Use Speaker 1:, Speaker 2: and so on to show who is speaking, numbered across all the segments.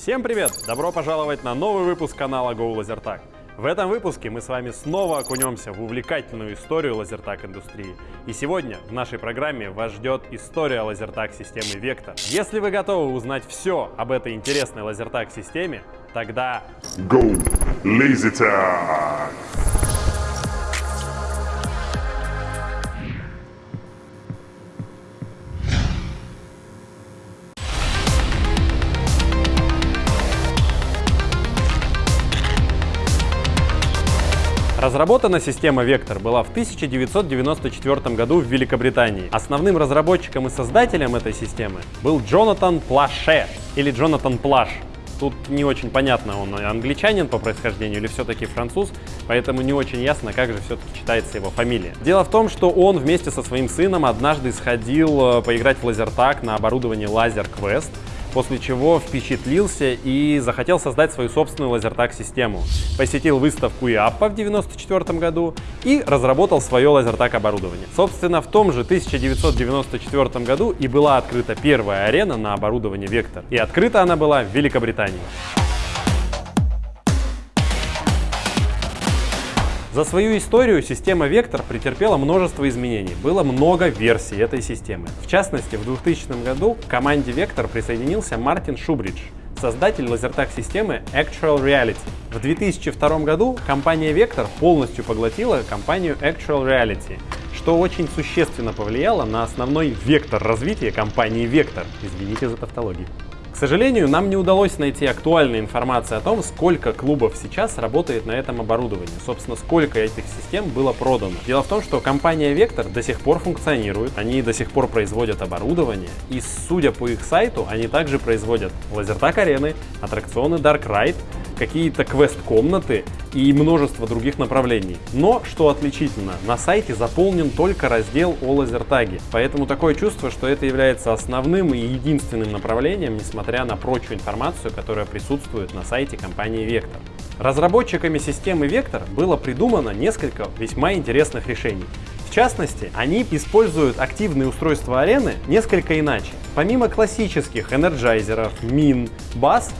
Speaker 1: Всем привет! Добро пожаловать на новый выпуск канала Go LaserTag. В этом выпуске мы с вами снова окунемся в увлекательную историю лазертаг индустрии. И сегодня в нашей программе вас ждет история лазертаг системы Vector. Если вы готовы узнать все об этой интересной лазертаг системе, тогда...
Speaker 2: Go LaserTag!
Speaker 1: Разработана система Vector была в 1994 году в Великобритании. Основным разработчиком и создателем этой системы был Джонатан Плаше или Джонатан Плаш. Тут не очень понятно, он англичанин по происхождению или все-таки француз, поэтому не очень ясно, как же все-таки читается его фамилия. Дело в том, что он вместе со своим сыном однажды сходил э, поиграть в лазертаг на оборудовании Laser Quest, после чего впечатлился и захотел создать свою собственную лазертаг-систему. Посетил выставку ИАПа в 1994 году и разработал свое лазертаг оборудование. Собственно, в том же 1994 году и была открыта первая арена на оборудование Vector. И открыта она была в Великобритании. За свою историю система Vector претерпела множество изменений. Было много версий этой системы. В частности, в 2000 году к команде Vector присоединился Мартин Шубридж, создатель лазертаг системы Actual Reality. В 2002 году компания Vector полностью поглотила компанию Actual Reality, что очень существенно повлияло на основной вектор развития компании Vector. Извините за тавтологию. Сожалению, нам не удалось найти актуальной информации о том, сколько клубов сейчас работает на этом оборудовании. Собственно, сколько этих систем было продано. Дело в том, что компания Vector до сих пор функционирует, они до сих пор производят оборудование, и судя по их сайту, они также производят лазертак арены, аттракционы Dark Ride, какие-то квест-комнаты и множество других направлений. Но, что отличительно, на сайте заполнен только раздел о лазертаге, поэтому такое чувство, что это является основным и единственным направлением, несмотря на прочую информацию, которая присутствует на сайте компании Vector. Разработчиками системы Vector было придумано несколько весьма интересных решений. В частности, они используют активные устройства арены несколько иначе. Помимо классических энерджайзеров, мин, баз,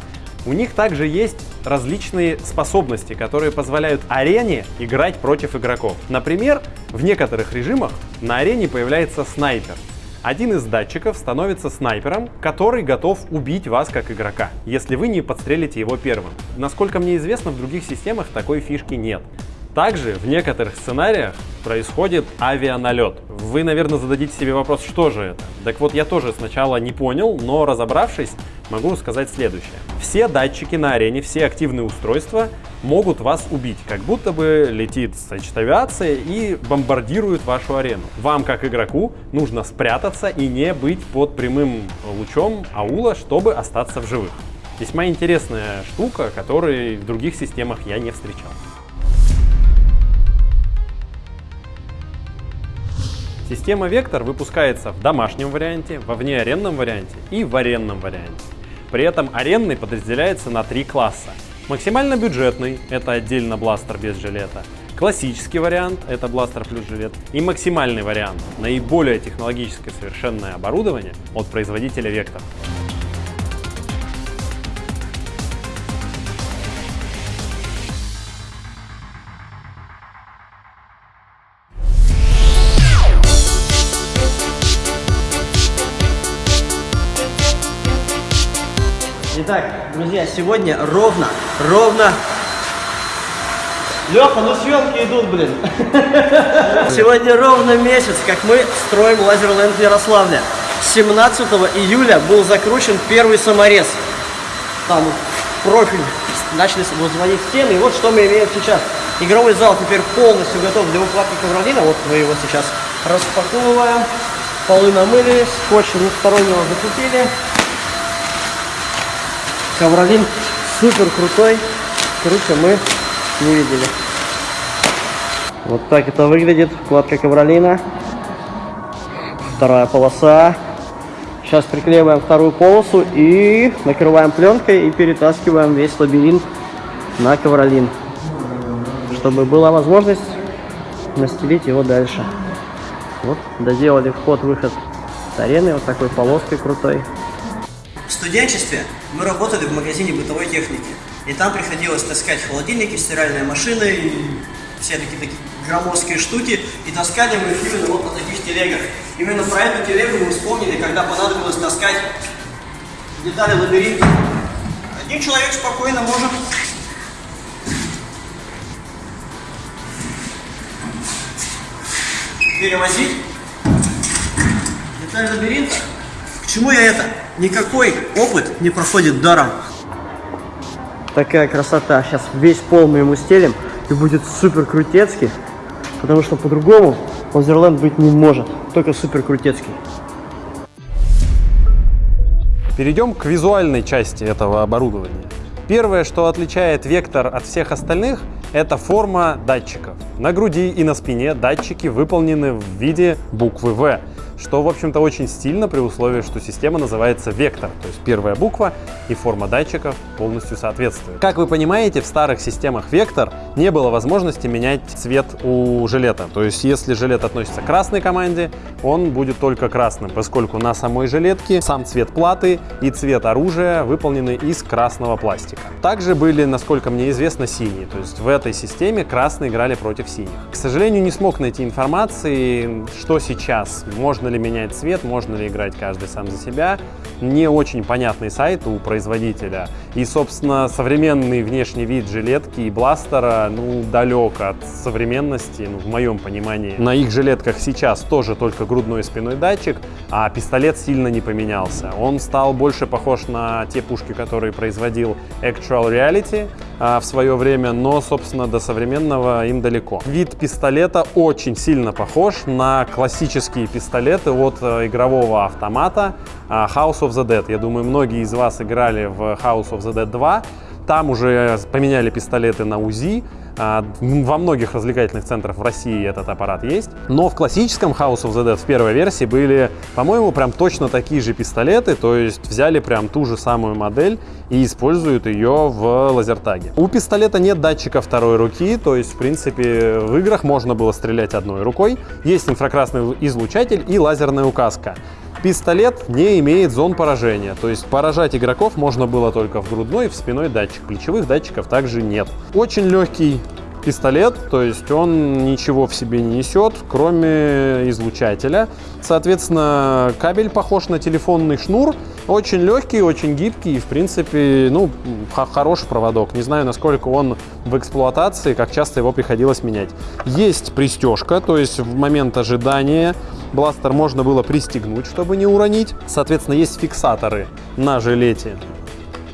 Speaker 1: у них также есть различные способности, которые позволяют арене играть против игроков. Например, в некоторых режимах на арене появляется снайпер. Один из датчиков становится снайпером, который готов убить вас как игрока, если вы не подстрелите его первым. Насколько мне известно, в других системах такой фишки нет. Также в некоторых сценариях происходит авианалет. Вы, наверное, зададите себе вопрос, что же это? Так вот, я тоже сначала не понял, но разобравшись, могу сказать следующее. Все датчики на арене, все активные устройства могут вас убить, как будто бы летит значит, и бомбардирует вашу арену. Вам, как игроку, нужно спрятаться и не быть под прямым лучом аула, чтобы остаться в живых. Весьма интересная штука, которой в других системах я не встречал. Система Vector выпускается в домашнем варианте, во внеаренном варианте и в аренном варианте. При этом аренный подразделяется на три класса. Максимально бюджетный – это отдельно бластер без жилета. Классический вариант – это бластер плюс жилет. И максимальный вариант – наиболее технологически совершенное оборудование от производителя Vector.
Speaker 3: Итак, друзья, сегодня ровно, ровно... Леха, ну съемки идут, блин. Сегодня ровно месяц, как мы строим Лазерленд в Ярославле. 17 июля был закручен первый саморез. Там профиль начали возводить стены. И вот что мы имеем сейчас. Игровой зал теперь полностью готов для укладки ковролина. Вот мы его сейчас распаковываем. Полы намыли, скотч двухстороннего закупили. Ковролин супер крутой, круче мы не видели. Вот так это выглядит, вкладка ковролина. Вторая полоса. Сейчас приклеиваем вторую полосу и накрываем пленкой и перетаскиваем весь лабиринт на ковролин, чтобы была возможность настелить его дальше. Вот, доделали вход-выход с арены вот такой полоской крутой. В студенчестве мы работали в магазине бытовой техники. И там приходилось таскать холодильники, стиральные машины и все такие, такие громоздкие штуки. И таскали мы их именно вот на таких телегах. Именно про эту телегу мы вспомнили, когда понадобилось таскать детали лабиринта. Один человек спокойно может перевозить деталь лабиринта. К чему я это? Никакой опыт не проходит даром. Такая красота. Сейчас весь пол мы ему стелим и будет супер крутецкий, потому что по-другому Лазерленд быть не может, только супер крутецкий.
Speaker 1: Перейдем к визуальной части этого оборудования. Первое, что отличает Вектор от всех остальных, это форма датчиков. На груди и на спине датчики выполнены в виде буквы V, что, в общем-то, очень стильно при условии, что система называется Вектор, то есть первая буква и форма датчиков полностью соответствует. Как вы понимаете, в старых системах Вектор не было возможности менять цвет у жилета. То есть, если жилет относится к красной команде, он будет только красным, поскольку на самой жилетке сам цвет платы и цвет оружия выполнены из красного пластика. Также были, насколько мне известно, синие. То есть в этой системе красные играли против синих. К сожалению, не смог найти информации, что сейчас. Можно ли менять цвет, можно ли играть каждый сам за себя. Не очень понятный сайт у производителя. И, собственно, современный внешний вид жилетки и бластера, ну, далек от современности, ну, в моем понимании. На их жилетках сейчас тоже только грудной и спиной датчик, а пистолет сильно не поменялся. Он стал больше похож на те пушки, которые производил Actual Reality в свое время, но, собственно, до современного им далеко. Вид пистолета очень сильно похож на классические пистолеты от э, игрового автомата а, House of the Dead. Я думаю, многие из вас играли в House of the Dead 2. Там уже поменяли пистолеты на УЗИ, а, во многих развлекательных центрах в России этот аппарат есть. Но в классическом House of the Dead в первой версии были, по-моему, прям точно такие же пистолеты. То есть взяли прям ту же самую модель и используют ее в лазертаге. У пистолета нет датчика второй руки, то есть, в принципе, в играх можно было стрелять одной рукой. Есть инфракрасный излучатель и лазерная указка. Пистолет не имеет зон поражения, то есть поражать игроков можно было только в грудной и в спиной датчик. Плечевых датчиков также нет. Очень легкий пистолет, то есть он ничего в себе не несет, кроме излучателя. Соответственно, кабель похож на телефонный шнур, очень легкий, очень гибкий и, в принципе, ну, хороший проводок. Не знаю, насколько он в эксплуатации, как часто его приходилось менять. Есть пристежка, то есть в момент ожидания бластер можно было пристегнуть, чтобы не уронить. Соответственно, есть фиксаторы на жилете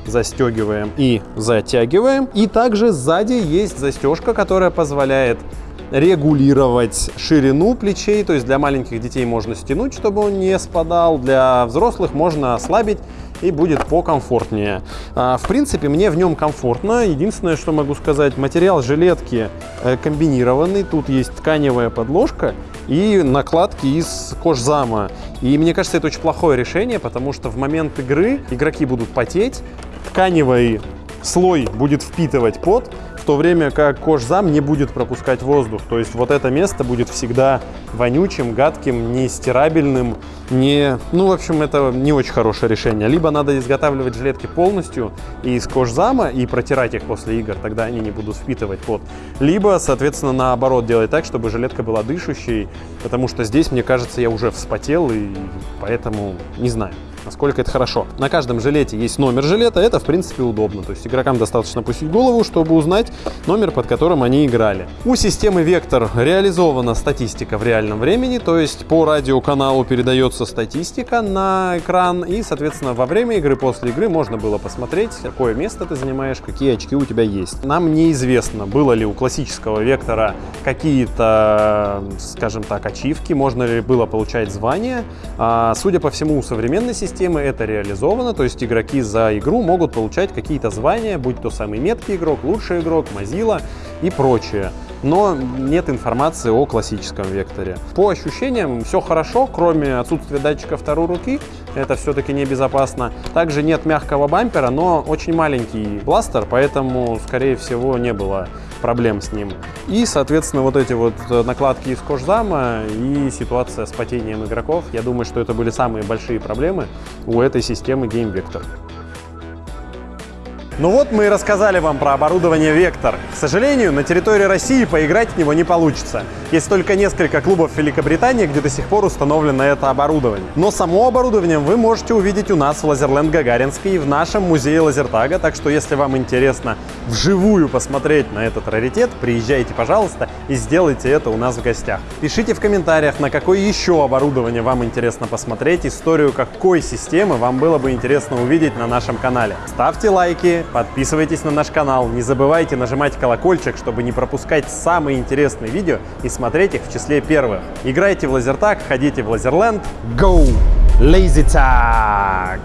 Speaker 1: застегиваем и затягиваем. И также сзади есть застежка, которая позволяет регулировать ширину плечей, то есть для маленьких детей можно стянуть, чтобы он не спадал, для взрослых можно ослабить и будет покомфортнее. А, в принципе, мне в нем комфортно. Единственное, что могу сказать, материал жилетки э, комбинированный. Тут есть тканевая подложка и накладки из кожзама. И мне кажется, это очень плохое решение, потому что в момент игры игроки будут потеть, тканевый слой будет впитывать пот, в то время как кожзам не будет пропускать воздух. То есть вот это место будет всегда вонючим, гадким, нестирабельным, не... Ну, в общем, это не очень хорошее решение. Либо надо изготавливать жилетки полностью из кожзама и протирать их после игр, тогда они не будут впитывать пот. Либо, соответственно, наоборот делать так, чтобы жилетка была дышащей, потому что здесь, мне кажется, я уже вспотел, и поэтому не знаю насколько это хорошо. На каждом жилете есть номер жилета, это в принципе удобно. То есть игрокам достаточно пустить голову, чтобы узнать номер, под которым они играли. У системы Vector реализована статистика в реальном времени, то есть по радиоканалу передается статистика на экран, и, соответственно, во время игры, после игры можно было посмотреть, какое место ты занимаешь, какие очки у тебя есть. Нам неизвестно, было ли у классического Вектора какие-то, скажем так, ачивки, можно ли было получать звания. А, судя по всему, у современной системы системы это реализовано, то есть игроки за игру могут получать какие-то звания, будь то самый меткий игрок, лучший игрок, Mozilla и прочее. Но нет информации о классическом векторе. По ощущениям все хорошо, кроме отсутствия датчика второй руки, это все-таки небезопасно. Также нет мягкого бампера, но очень маленький бластер, поэтому, скорее всего, не было проблем с ним. И, соответственно, вот эти вот накладки из кожзама и ситуация с потением игроков, я думаю, что это были самые большие проблемы у этой системы Game Vector. Ну вот мы и рассказали вам про оборудование Vector. К сожалению, на территории России поиграть в него не получится. Есть только несколько клубов в Великобритании, где до сих пор установлено это оборудование. Но само оборудование вы можете увидеть у нас в Лазерленд Гагаринский в нашем музее лазертага. Так что, если вам интересно вживую посмотреть на этот раритет, приезжайте, пожалуйста, и сделайте это у нас в гостях. Пишите в комментариях, на какое еще оборудование вам интересно посмотреть, историю какой системы вам было бы интересно увидеть на нашем канале. Ставьте лайки, подписывайтесь на наш канал, не забывайте нажимать колокольчик, чтобы не пропускать самые интересные видео и смотреть их в числе первых. Играйте в лазертаг, ходите в лазерленд. Go! Lazy Tag!